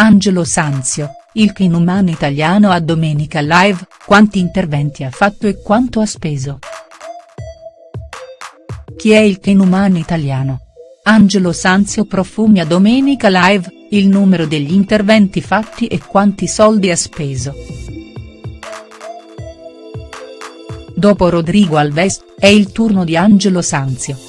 Angelo Sanzio, il king umano italiano a Domenica Live, quanti interventi ha fatto e quanto ha speso. Chi è il king umano italiano? Angelo Sanzio profumi a Domenica Live, il numero degli interventi fatti e quanti soldi ha speso. Dopo Rodrigo Alves, è il turno di Angelo Sanzio.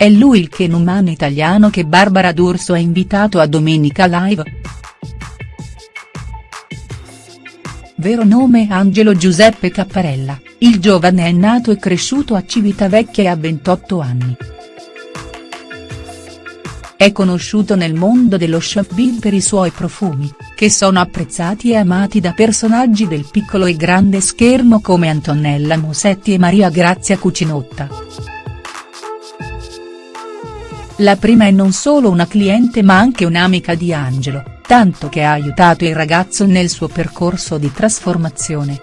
È lui il Ken umano italiano che Barbara D'Urso ha invitato a Domenica Live?. Vero nome Angelo Giuseppe Capparella, il giovane è nato e cresciuto a Civitavecchia e ha 28 anni. È conosciuto nel mondo dello showbiz per i suoi profumi, che sono apprezzati e amati da personaggi del piccolo e grande schermo come Antonella Musetti e Maria Grazia Cucinotta. La prima è non solo una cliente ma anche un'amica di Angelo, tanto che ha aiutato il ragazzo nel suo percorso di trasformazione.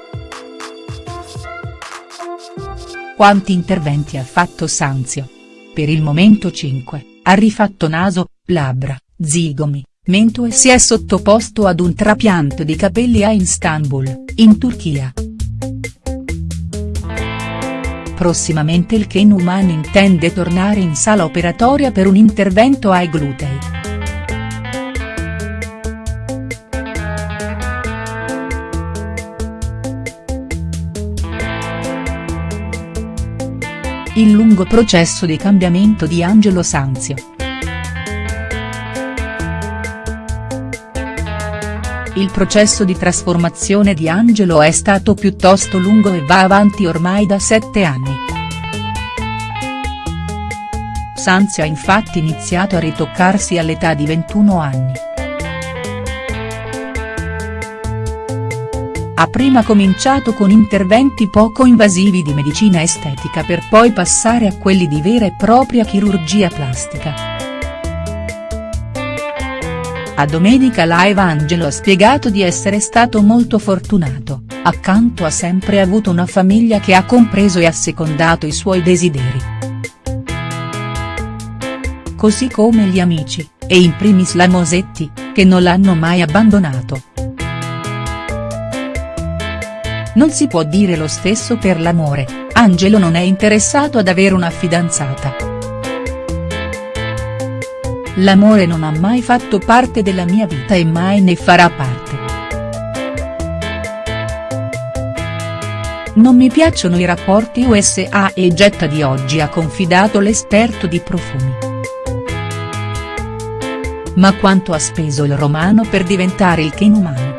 Quanti interventi ha fatto Sanzio? Per il momento 5. Ha rifatto naso, labbra, zigomi, mento e si è sottoposto ad un trapianto di capelli a Istanbul, in Turchia. Prossimamente il Ken Human intende tornare in sala operatoria per un intervento ai glutei. Il lungo processo di cambiamento di Angelo Sanzio. Il processo di trasformazione di Angelo è stato piuttosto lungo e va avanti ormai da sette anni. Sanzio ha infatti iniziato a ritoccarsi all'età di 21 anni. Ha prima cominciato con interventi poco invasivi di medicina estetica per poi passare a quelli di vera e propria chirurgia plastica. A Domenica Live Angelo ha spiegato di essere stato molto fortunato, accanto ha sempre avuto una famiglia che ha compreso e assecondato i suoi desideri. Così come gli amici, e in primis la Mosetti, che non l'hanno mai abbandonato. Non si può dire lo stesso per l'amore, Angelo non è interessato ad avere una fidanzata. L'amore non ha mai fatto parte della mia vita e mai ne farà parte. Non mi piacciono i rapporti USA e getta di oggi ha confidato l'esperto di profumi. Ma quanto ha speso il romano per diventare il Ken umano?.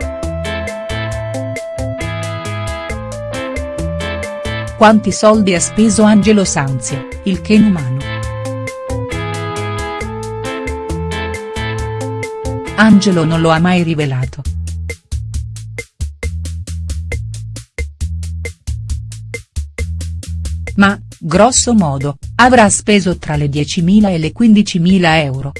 Quanti soldi ha speso Angelo Sanzio, il Ken umano?. Angelo non lo ha mai rivelato. Ma, grosso modo, avrà speso tra le 10.000 e le 15.000 euro.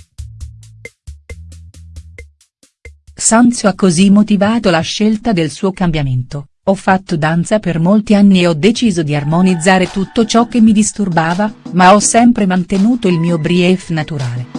Sanzio ha così motivato la scelta del suo cambiamento. Ho fatto danza per molti anni e ho deciso di armonizzare tutto ciò che mi disturbava, ma ho sempre mantenuto il mio brief naturale.